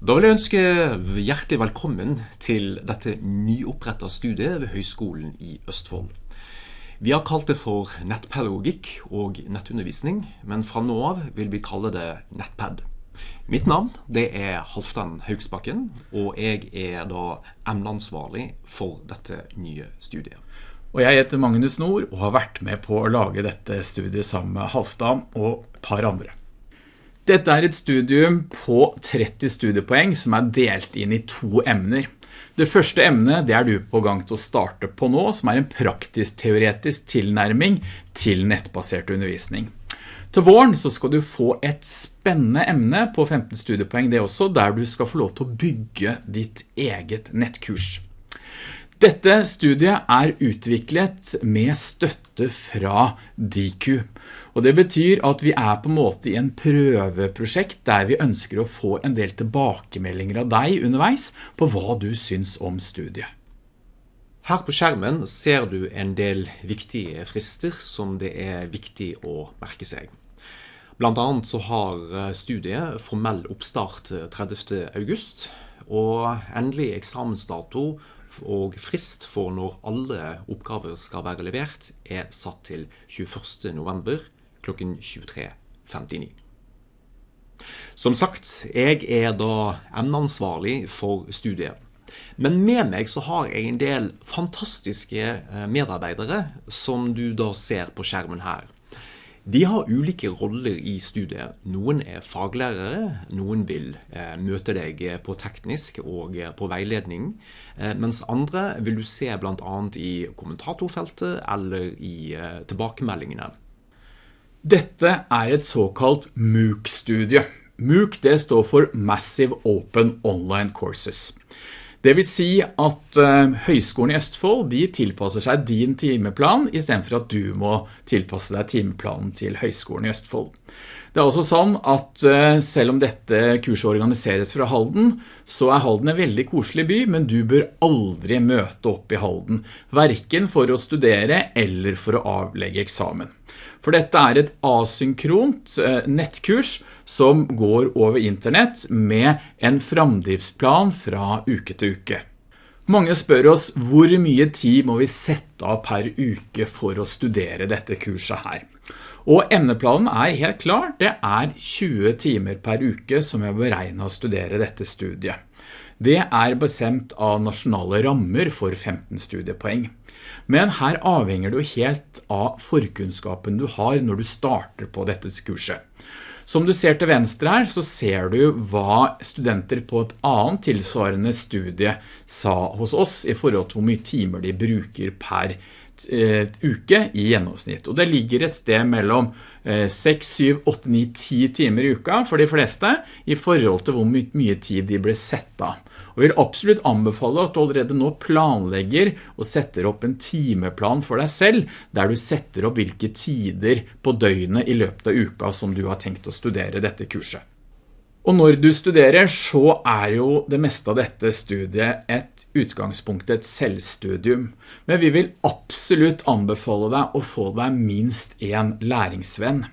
Da vil jeg ønske hjertelig velkommen til dette nyoppretta studiet ved Høgskolen i Østfold. Vi har kalt det for nettpedagogikk og nettundervisning, men fra nå av vil vi kalle det Nettpad. Mitt navn det er Halvdan Haugsbakken, og jeg er da emneansvarlig for dette nye studiet. Og jeg heter Magnus Nord og har vært med på å lage dette studiet sammen med Halvdan og et par andre. Dette er et studium på 30 studiepoeng som er delt inn i to emner. Det første emnet det er du på gang til å starte på nå, som er en praktisk-teoretisk tilnærming til nettbasert undervisning. Til våren så skal du få et spennende emne på 15 studiepoeng det også, der du skal få lov til å bygge ditt eget nettkurs. Dette studiet er utviklet med støtte fra DIKU, og det betyr at vi er på en måte i en prøveprosjekt der vi ønsker å få en del tilbakemeldinger av deg underveis på hva du syns om studiet. Her på skjermen ser du en del viktige frister som det er viktig å merke seg. Blant annet så har studiet formell oppstart 30. august, og endelig eksamensdato og frist for når alle oppgaver skal være levert er satt til 21. november klokken 23.59. Som sagt, jeg er da emneansvarlig for studiet. Men med meg så har jeg en del fantastiske eh, medarbeidere som du da ser på skjermen her. De har ulike roller i studiet. Noen er faglærere, noen vil eh, møte deg på teknisk og eh, på veiledning, mens andre vil du se blant annet i kommentatorfeltet eller i tilbakemeldingene. Dette er et såkalt MOOC-studie. MOOC det står for Massive Open Online Courses. Det vil si at uh, Høgskolen i Østfold de tilpasser seg din timeplan i stedet for at du må tilpasse deg timeplanen til Høgskolen i Østfold. Det er også sånn at uh, selv om dette kurset organiseres fra Halden, så er Halden en veldig koselig by, men du bør aldri møte opp i Halden, hverken for å studere eller for å avlegge eksamen. For dette er et asynkront uh, nettkurs som går over internett med en framdriftsplan fra uke til uke. Mange spør oss hvor mye tid må vi sette av per uke for å studere dette kurset her. Og emneplanen er helt klar, det er 20 timer per uke som jeg beregner å studere dette studiet. Det er bestemt av nasjonale rammer for 15 studiepoeng. Men her avhenger du helt av forkunnskapen du har når du starter på dette kurset. Som du ser til venstre her, så ser du hva studenter på et annet tilsvarende studie sa hos oss i forhold til hvor mye timer de bruker per eh, uke i gjennomsnitt. Og det ligger et sted mellom 6, 7, 8, 9, 10 timer i uka for de fleste i forhold til hvor mye tid de ble sett av. Og vil absolutt anbefale at du allerede nå planlegger og setter opp en timeplan for deg selv, der du setter opp hvilke tider på døgnet i løpet av uka som du har tenkt å studere dette kurset. Og når du studerer så er jo det meste av dette studiet et utgangspunkt, et selvstudium. Men vi vil absolutt anbefale deg å få deg minst en læringsvenn.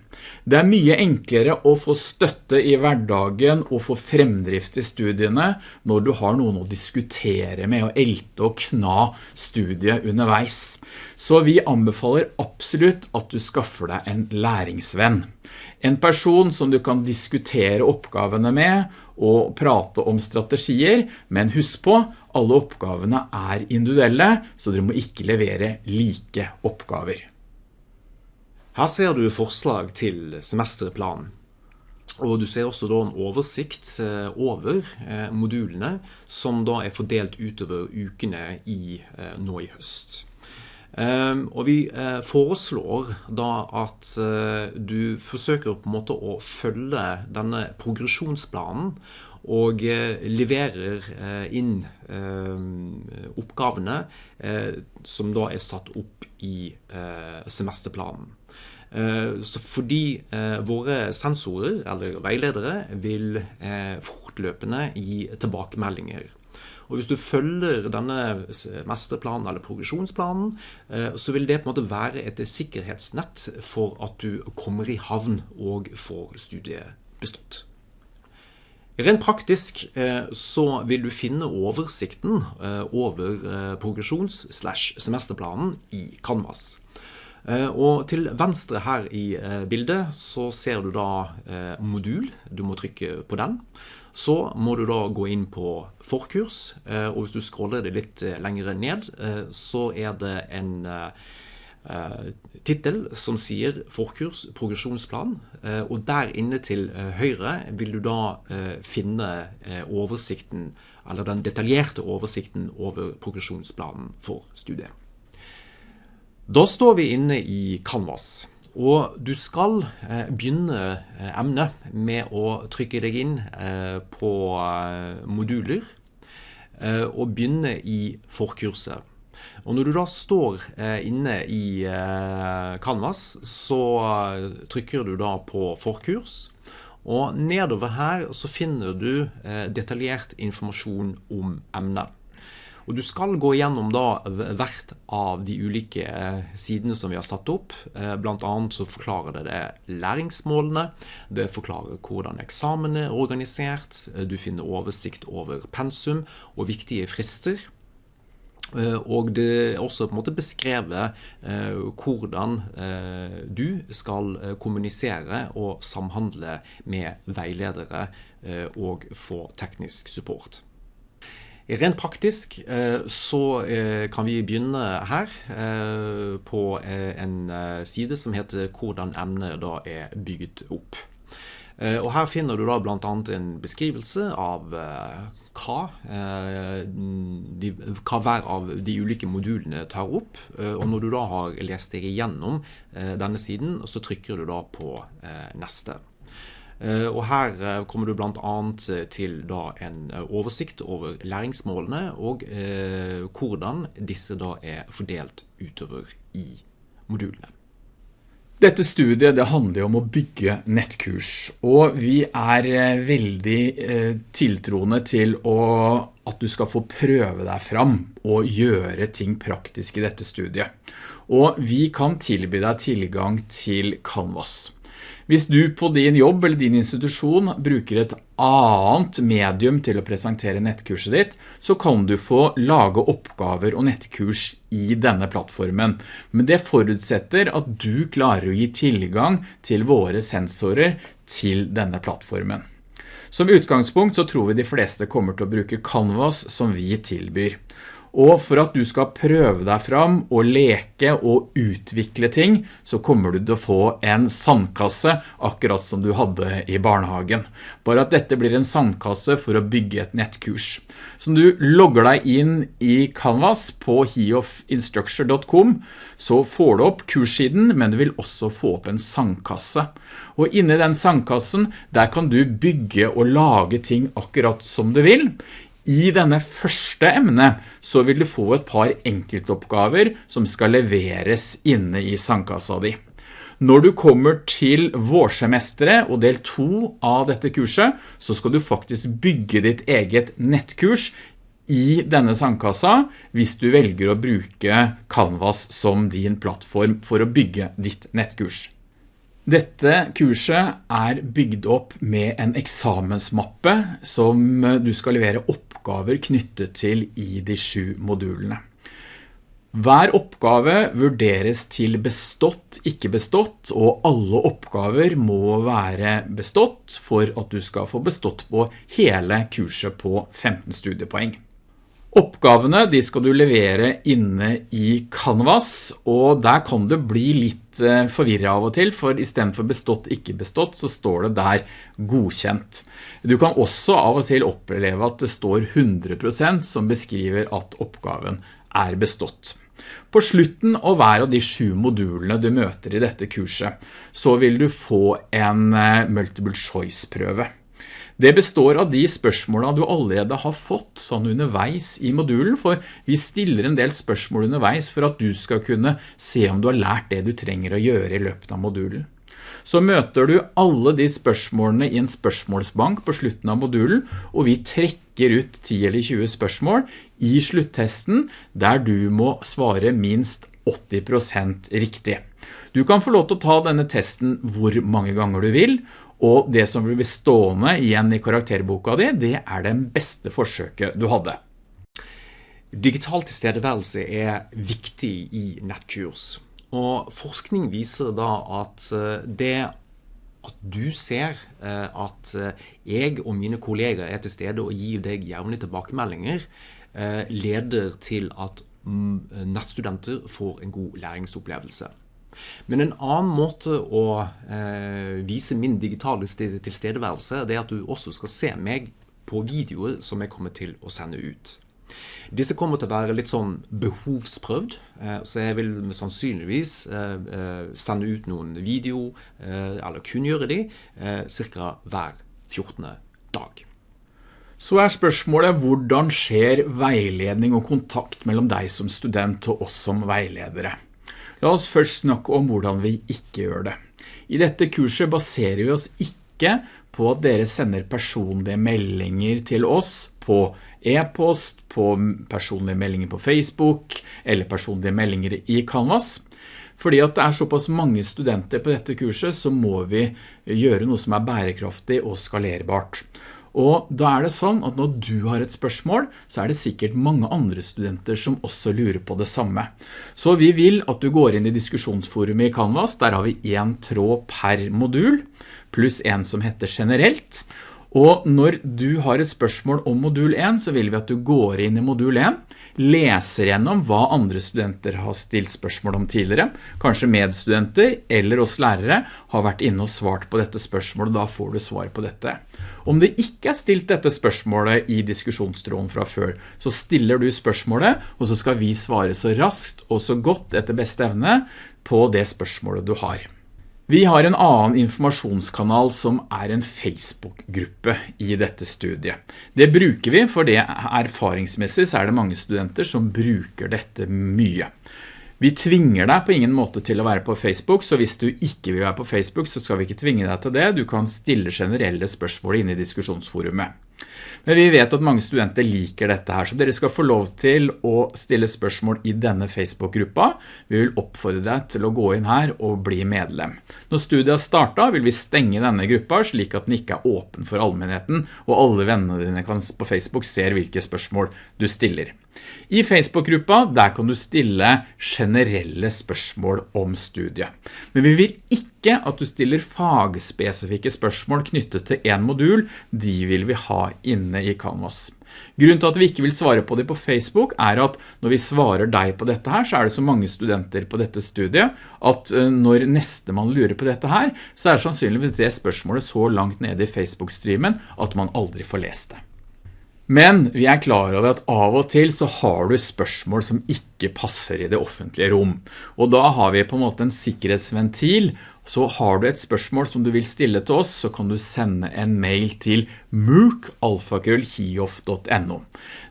Det er mye enklere å få støtte i hverdagen og få fremdrift i studiene når du har noen å diskutere med og elte og kna studiet underveis. Så vi anbefaler absolutt at du skaffer deg en læringsvenn. En person som du kan diskutere oppgavene med og prate om strategier, men husk på, alle oppgavene er individuelle, så dere må ikke levere like oppgaver. Her ser du forslag til semesterplanen. Og du ser også en oversikt eh, over eh, modulene som da er fordelt utover ukene i, eh, nå i høst. Um, og vi uh, foreslår da at uh, du forsøker på en måte å følge denne progresjonsplanen og uh, leverer inn oppgavene som da er satt opp i semesterplanen. Så fordi våre sensorer eller veiledere vil fortløpende gi tilbakemeldinger og hvis du følger denne mesterplanen eller progresjonsplanen, eh, så vil det på en måte være et sikkerhetsnett for at du kommer i havn og får studiet bestått. Rent praktisk så vil du finne oversikten over progresjons-slash-semesterplanen i Canvas. Og til venstre her i bildet så ser du da modul. Du må trykke på den. Så må du da gå inn på forkurs, eh, og hvis du scroller det litt eh, lengre ned, eh, så er det en titel som sier forkurs progresjonsplan, og der inne til høyre vil du da finne oversikten, eller den detaljerte oversikten over progresjonsplanen for studiet. Da står vi inne i Canvas. Og du skal eh, begynne eh, emnet med å trykke deg inn eh, på moduler, og begynne i forkurset. Og når du da står inne i Canvas, så trykker du da på forkurs. Og nedover her så finner du detaljert informasjon om emnet. Og du skal gå gjennom da hvert av de ulike eh, sidene som vi har satt opp. Eh, blant annet så forklarer det, det læringsmålene, det forklarer hvordan eksamen er organisert, eh, du finner oversikt over pensum og viktige frister. Og det er også på en måte beskrevet hvordan du skal kommunisere og samhandle med veiledere og få teknisk support. Rent praktisk eh, så eh, kan vi begynne her eh, på en side som heter 'Hvordan emnet da er bygget opp'. Og Her finner du da blant annet en beskrivelse av hva, de, hva hver av de ulike modulene tar opp. Og når du da har lest deg igjennom denne siden, så trykker du da på neste. Eh, og Her eh, kommer du bl.a. til til en oversikt over læringsmålene og hvordan disse da er fordelt utover i modulene. Dette studiet det handler om å bygge nettkurs, og vi er veldig tiltroende til å, at du skal få prøve deg fram og gjøre ting praktisk i dette studiet. Og vi kan tilby deg tilgang til Canvas. Hvis du på din jobb eller din institusjon bruker et annet medium til å presentere nettkurset ditt, så kan du få lage oppgaver og nettkurs i denne plattformen. Men det forutsetter at du klarer å gi tilgang til våre sensorer til denne plattformen. Som utgangspunkt så tror vi de fleste kommer til å bruke Canvas som vi tilbyr. Og for at du skal prøve deg fram og leke og utvikle ting, så kommer du til å få en sandkasse akkurat som du hadde i barnehagen. Bare at dette blir en sandkasse for å bygge et nettkurs. Så når du logger deg inn i Canvas på heofinstructure.com, så får du opp kurssiden, men du vil også få opp en sandkasse. Og inni den sandkassen, der kan du bygge og lage ting akkurat som du vil. I denne første emnet så vil du få et par enkeltoppgaver som skal leveres inne i sandkassa di. Når du kommer til vårsemesteret og del 2 av dette kurset, så skal du faktisk bygge ditt eget nettkurs i denne sandkassa hvis du velger å bruke Canvas som din plattform for å bygge ditt nettkurs. Dette kurset er bygd opp med en eksamensmappe som du skal levere oppgaver knyttet til i de sju modulene. Hver oppgave vurderes til bestått, ikke bestått, og alle oppgaver må være bestått for at du skal få bestått på hele kurset på 15 studiepoeng. Oppgavene de skal du levere inne i Canvas, og der kan du bli litt eh, forvirret av og til, for i stedet for bestått, ikke bestått, så står det der godkjent. Du kan også av og til oppleve at det står 100% som beskriver at oppgaven er bestått. På slutten av hver av de sju modulene du møter i dette kurset, så vil du få en eh, multiple choice prøve. Det består av de spørsmålene du allerede har fått sånn underveis i modulen, for vi stiller en del spørsmål underveis for at du skal kunne se om du har lært det du trenger å gjøre i løpet av modulen. Så møter du alle de spørsmålene i en spørsmålsbank på slutten av modulen, og vi trekker ut 10 eller 20 spørsmål i sluttesten der du må svare minst 80% riktig. Du kan få lov til å ta denne testen hvor mange ganger du vil, og det som vil bli stående igjen i karakterboka di, det er den beste forsøket du hadde. Digital tilstedeværelse er viktig i nettkurs. Og forskning viser da at eh, det at du ser eh, at eh, jeg og mine kolleger er til stede og gir deg jævnlig tilbakemeldinger, leder til at mm, nettstudenter får en god læringsopplevelse. Men en annen måte å eh, vise min digitale tilstedeværelse, det er at du også skal se meg på videoer som jeg kommer til å sende ut. Disse kommer til å være litt sånn behovsprøvd, eh, så jeg vil sannsynligvis eh, eh, sende ut noen video, eller kunngjøre de, cirka hver 14. dag. Så er spørsmålet hvordan skjer veiledning og kontakt mellom deg som student og oss som veiledere? La oss først snakke om hvordan vi ikke gjør det. I dette kurset baserer vi oss ikke på at dere sender personlige meldinger til oss på e-post, på personlige meldinger på Facebook eller personlige meldinger i Canvas. Fordi at det er såpass mange studenter på dette kurset så må vi gjøre noe som er bærekraftig og skalerbart. Og da er det sånn at når du har et spørsmål, så er det sikkert mange andre studenter som også lurer på det samme. Så vi vil at du går inn i diskusjonsforumet i Canvas, der har vi en tråd per modul, pluss en som heter generelt. Og når du har et spørsmål om modul 1, så vil vi at du går inn i modul 1, leser gjennom hva andre studenter har stilt spørsmål om tidligere, kanskje medstudenter eller oss lærere har vært inne og svart på dette spørsmålet, da får du svar på dette. Om det ikke er stilt dette spørsmålet i diskusjonstråden fra før, så stiller du spørsmålet, og så skal vi svare så raskt og så godt etter beste evne på det spørsmålet du har. Vi har en annen informasjonskanal som er en Facebook-gruppe i dette studiet. Det bruker vi, for det erfaringsmessig så er det mange studenter som bruker dette mye. Vi tvinger deg på ingen måte til å være på Facebook, så hvis du ikke vil være på Facebook, så skal vi ikke tvinge deg til det. Du kan stille generelle spørsmål inne i diskusjonsforumet. Men vi vet at mange studenter liker dette her, så dere skal få lov til å stille spørsmål i denne Facebook-gruppa. Vi vil oppfordre deg til å gå inn her og bli medlem. Når studiet har startet, vil vi stenge denne gruppa slik at den ikke er åpen for allmennheten, og alle vennene dine på Facebook ser hvilke spørsmål du stiller. I Facebook-gruppa, der kan du stille generelle spørsmål om studiet. Men vi vil ikke at du stiller fagspesifikke spørsmål knyttet til en modul, de vil vi ha inne i Canvas. Grunnen til at vi ikke vil svare på det på Facebook er at når vi svarer deg på dette her, så er det så mange studenter på dette studiet, at eh, når neste man lurer på dette her, så er det sannsynligvis det spørsmålet så langt nede i Facebook-streamen at man aldri får lest det. Men vi er klar over at av og til så har du spørsmål som ikke passer i det offentlige rom. Og da har vi på en måte en sikkerhetsventil så har du et spørsmål som du vil stille til oss, så kan du sende en mail til mooc.hiof.no.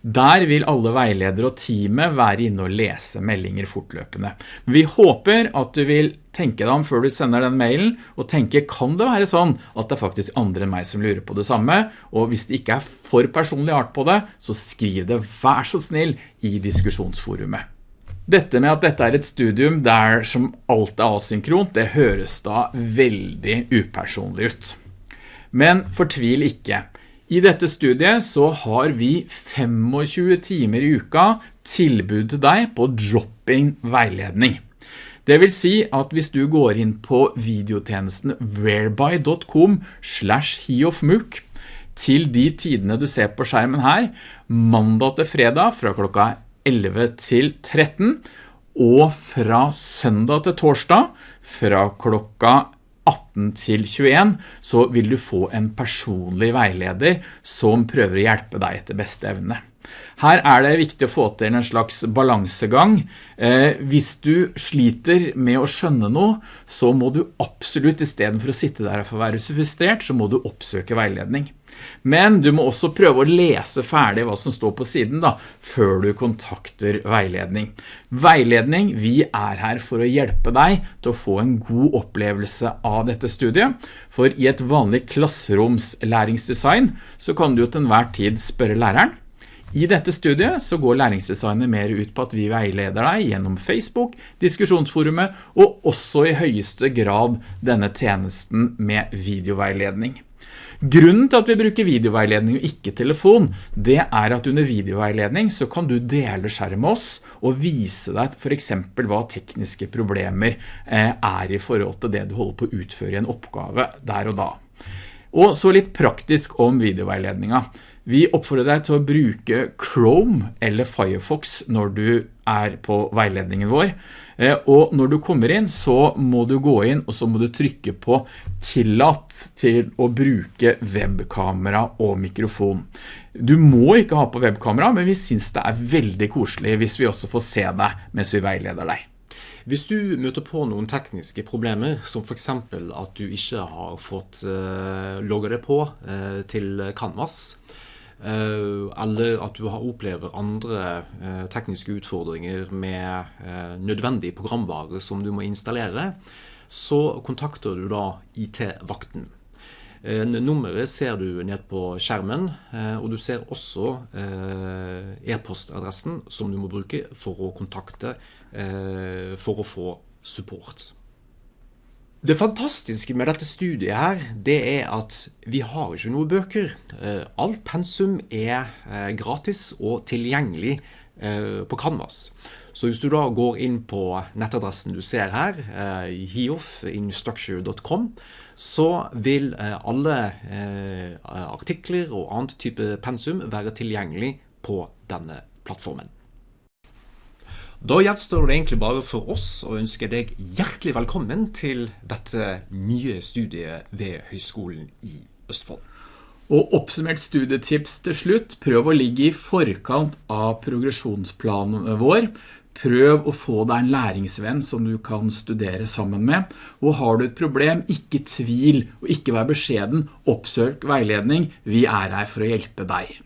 Der vil alle veiledere og teamet være inne og lese meldinger fortløpende. Vi håper at du vil tenke deg om før du sender den mailen, og tenke, kan det være sånn at det er faktisk andre enn meg som lurer på det samme? Og hvis det ikke er for personlig art på det, så skriv det vær så snill i diskusjonsforumet. Dette med at dette er et studium der som alt er asynkront, det høres da veldig upersonlig ut. Men fortvil ikke. I dette studiet så har vi 25 timer i uka tilbud til deg på dropping veiledning. Det vil si at hvis du går inn på videotjenesten whereby.com slash hiofmuk til de tidene du ser på skjermen her, mandag til fredag fra klokka 11 til 13, og fra søndag til torsdag, fra klokka 18 til 21, så vil du få en personlig veileder som prøver å hjelpe deg etter beste evne. Her er det viktig å få til en slags balansegang. Eh, hvis du sliter med å skjønne noe, så må du absolutt, i stedet for å sitte der og være være frustrert, så må du oppsøke veiledning. Men du må også prøve å lese ferdig hva som står på siden da, før du kontakter veiledning. Veiledning, vi er her for å hjelpe deg til å få en god opplevelse av dette studiet, for i et vanlig klasseromslæringsdesign så kan du til enhver tid spørre læreren, I dette studiet så går læringsdesignet mer ut på at vi veileder deg gjennom Facebook, diskusjonsforumet og også i høyeste grad denne tjenesten med videoveiledning. Grunnen til at vi bruker videoveiledning og ikke telefon, det er at under videoveiledning så kan du dele skjerm med oss og vise deg for eksempel hva tekniske problemer eh, er i forhold til det du holder på å utføre i en oppgave der og da. Og så litt praktisk om videoveiledninga. Vi oppfordrer deg til å bruke Chrome eller Firefox når du er på veiledningen vår. Eh, og når du kommer inn så må du gå inn og så må du trykke på tillatt til å bruke webkamera og mikrofon. Du må ikke ha på webkamera, men vi synes det er veldig koselig hvis vi også får se deg mens vi veileder deg. Hvis du møter på noen tekniske problemer, som for eksempel at du ikke har fått uh, logget deg på uh, til Canvas, eller at du opplever andre tekniske utfordringer med nødvendig programvare som du må installere, så kontakter du da IT-vakten. Nummeret ser du ned på skjermen, og du ser også e-postadressen som du må bruke for å kontakte for å få support. Det fantastiske med dette studiet her, det er at vi har ikke noen bøker. Alt pensum er gratis og tilgjengelig på Canvas. Så hvis du da går inn på nettadressen du ser her, hiofinstructure.com, så vil alle artikler og annet type pensum være tilgjengelig på denne plattformen. Da gjenstår det egentlig bare for oss å ønske deg hjertelig velkommen til dette nye studiet ved Høgskolen i Østfold. Og oppsummert studietips til slutt, prøv å ligge i forkant av progresjonsplanen vår. Prøv å få deg en læringsvenn som du kan studere sammen med. Og har du et problem, ikke tvil og ikke vær beskjeden, oppsøk veiledning. Vi er her for å hjelpe deg.